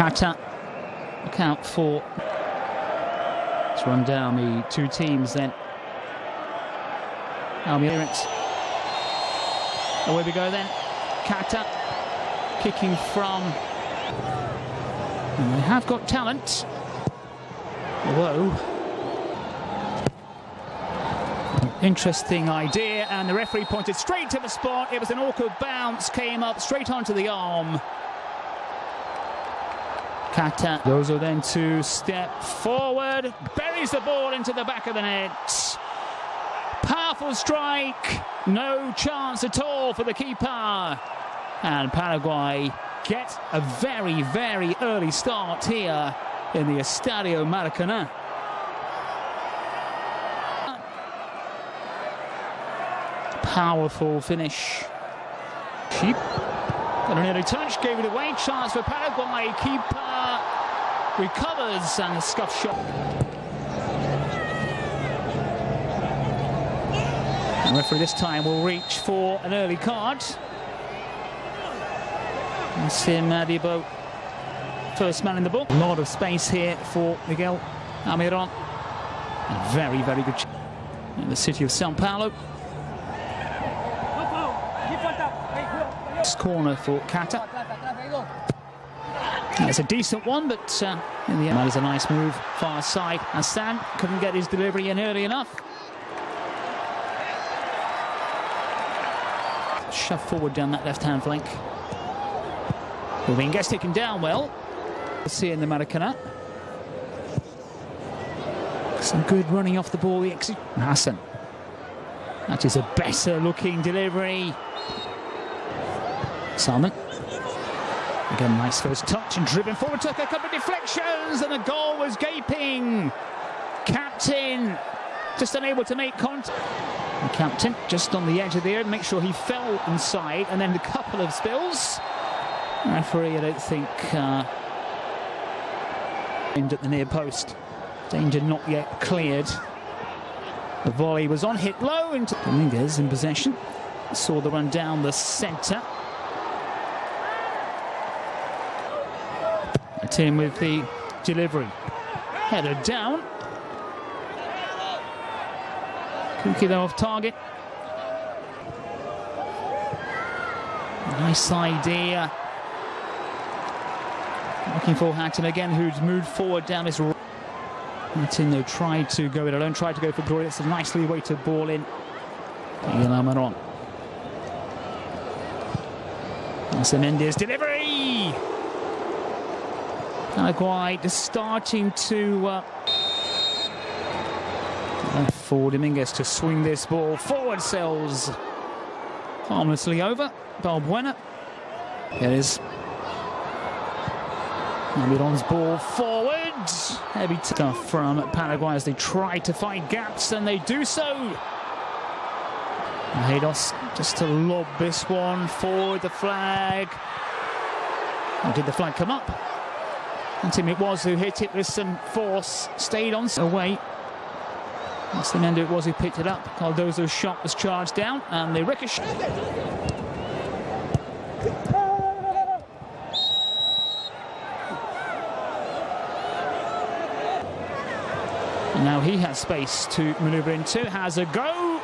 Qatar, out for. Let's run down the two teams then. Almirant. Away we go then. Qatar kicking from. And they have got talent. Although. Interesting idea, and the referee pointed straight to the spot. It was an awkward bounce, came up straight onto the arm. Kata goes then to step forward, buries the ball into the back of the net. Powerful strike, no chance at all for the keeper. And Paraguay get a very, very early start here in the Estadio Maracanã. Powerful finish. Sheep got an early touch, gave it away. Chance for Paraguay. Keeper recovers and a scuff shot. The referee this time will reach for an early card. Sim uh, Adibo, first man in the book. A lot of space here for Miguel Almiron. A very, very good in the city of Sao Paulo. Next corner for Qatar. It's a decent one, but uh, in the end, that is a nice move. Far side. Stan couldn't get his delivery in early enough. Shove forward down that left-hand flank. Rubin gets taken down well. We'll see in the Maracanã. Some good running off the ball. Hassan. That is a better looking delivery. Salman. Again, nice first touch and driven forward, took a couple of deflections, and the goal was gaping. Captain just unable to make contact. The captain just on the edge of the air, make sure he fell inside, and then a couple of spills. Referee, I don't think, uh, aimed at the near post. Danger not yet cleared. The volley was on, hit low into Dominguez in possession. Saw the run down the centre. Team with the delivery. Header down. Khoukhi though off target. Nice idea. Looking for Hatton again, who's moved forward down this. Though tried to go it alone, tried to go for Glory. It's a nicely weighted ball in. Miguel Almiron. That's Mendes delivery. Paraguay starting to uh, for Dominguez to swing this ball. Forward sells harmlessly over. Balbuena. It is Almiron's ball forward. Heavy stuff from Paraguay as they try to find gaps and they do so. Haydos just to lob this one forward the flag. Did the flag come up and Tim it was who hit it with some force, stayed on away. That's the man who it was who picked it up. Cardozo's shot was charged down and the ricochet. Now he has space to manoeuvre into, has a go,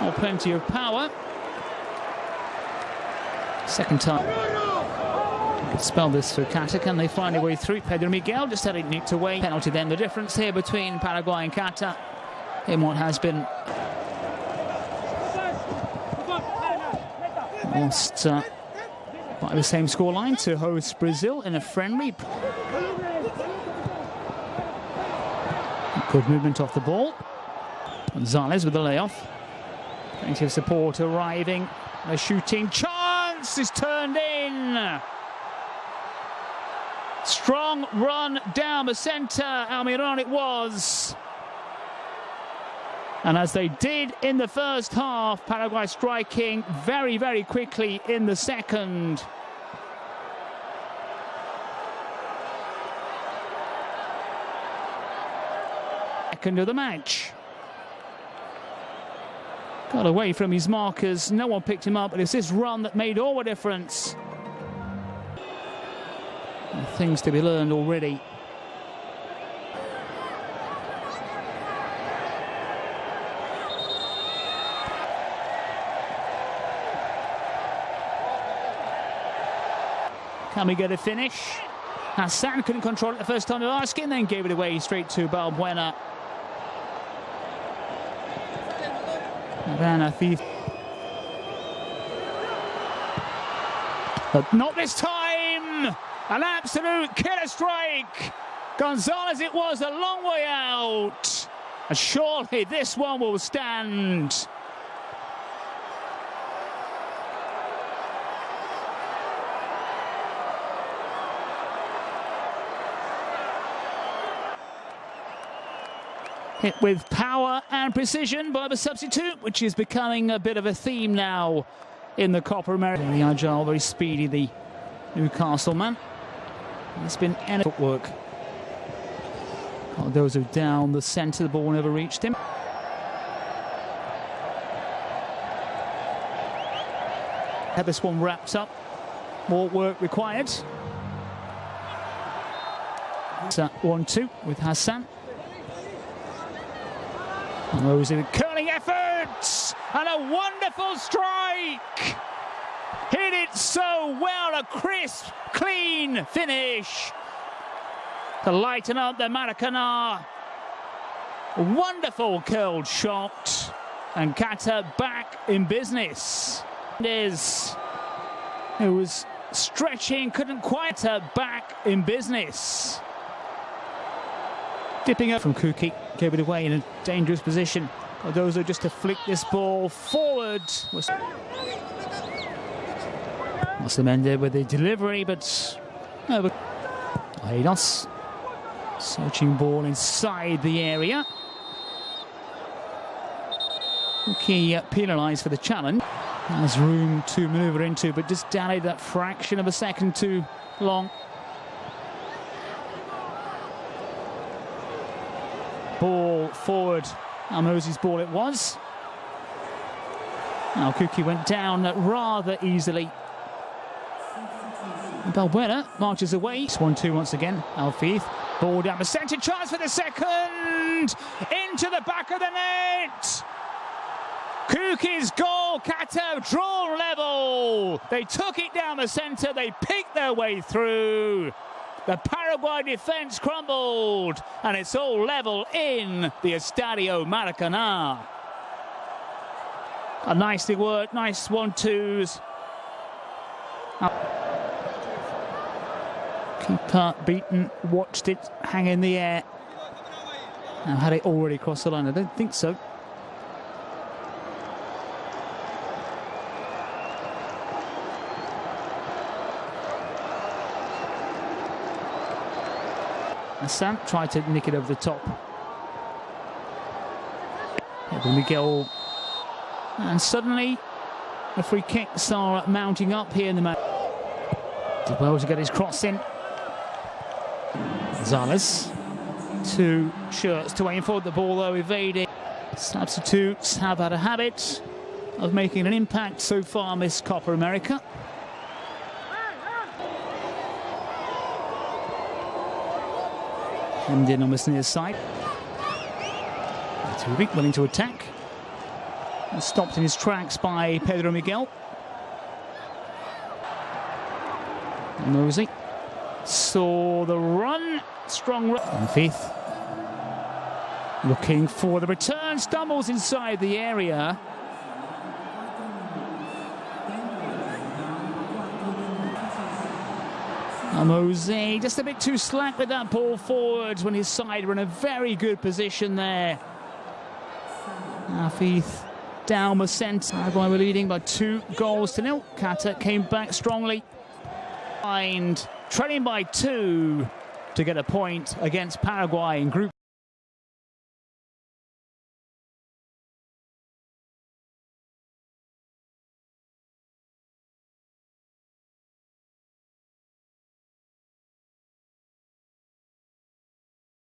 or plenty of power. Second time spell this for Qatar. Can they find a way through? Pedro Miguel just had it nicked away. Penalty then. The difference here between Paraguay and Qatar in what has been lost uh, by the same scoreline to host Brazil in a friendly. Good movement off the ball. Gonzalez with the layoff. Plenty of support arriving. A shooting chance is turned in. Strong run down the centre. Almiron it was. And as they did in the first half, Paraguay striking very, very quickly in the second. Second of the match. Got away from his markers. No one picked him up, but it's this run that made all the difference. Things to be learned already. Can we get a finish? Hassan couldn't control it the first time of asking, then gave it away straight to Balbuena. Then Afif. But not this time! An absolute killer strike! Gonzalez it was a long way out. And surely this one will stand. Hit with power and precision by the substitute, which is becoming a bit of a theme now in the Copa America. Very agile, very speedy, the Newcastle man. It's been any footwork. Cardozo oh, down the centre, the ball never reached him. Had this one wrapped up. More work required. 1-2 with Hassan. Rose in curling efforts and a wonderful strike. Hit it so well, a crisp, clean finish to lighten up the Maracanã. Wonderful curled shot and Qatar back in business. Is it was stretching, couldn't quite uh, back in business. Dipping up from Khoukhi, gave it away in a dangerous position. Cardozo just to flick this ball forward. Was Mossamende with the delivery, but no, Aidos searching ball inside the area. Khoukhi uh, penalised for the challenge. Has room to manoeuvre into, but just dallied that fraction of a second too long. Ball forward. Almosi's ball it was. Now Khoukhi went down rather easily. Balbuena marches away. 1-2 once again. Afif. Ball down the centre. Chance for the second. Into the back of the net. Khoukhi's goal. Qatar draw level. They took it down the centre. They picked their way through. The Paraguay defence crumbled, and it's all level in the Estadio Maracanã. A nicely worked, nice one-twos. Keeper beaten, watched it hang in the air. Now, had it already crossed the line? I don't think so. Hassan tried to nick it over the top. Miguel. And suddenly, the free kicks are mounting up here in the match. Did well to get his cross in. Gonzalez. Two shirts to aim for the ball, though, evading. Substitutes have had a habit of making an impact so far Miss Copa America. Hemmed in almost near side. Tubik willing to attack. And stopped in his tracks by Pedro Miguel. Mosey saw the run. Strong run. And fifth. Looking for the return. Stumbles inside the area. Mose just a bit too slack with that ball forwards when his side were in a very good position there. Afif down the centre. Were leading by two goals to nil. Qatar came back strongly. And trailing by two to get a point against Paraguay in group.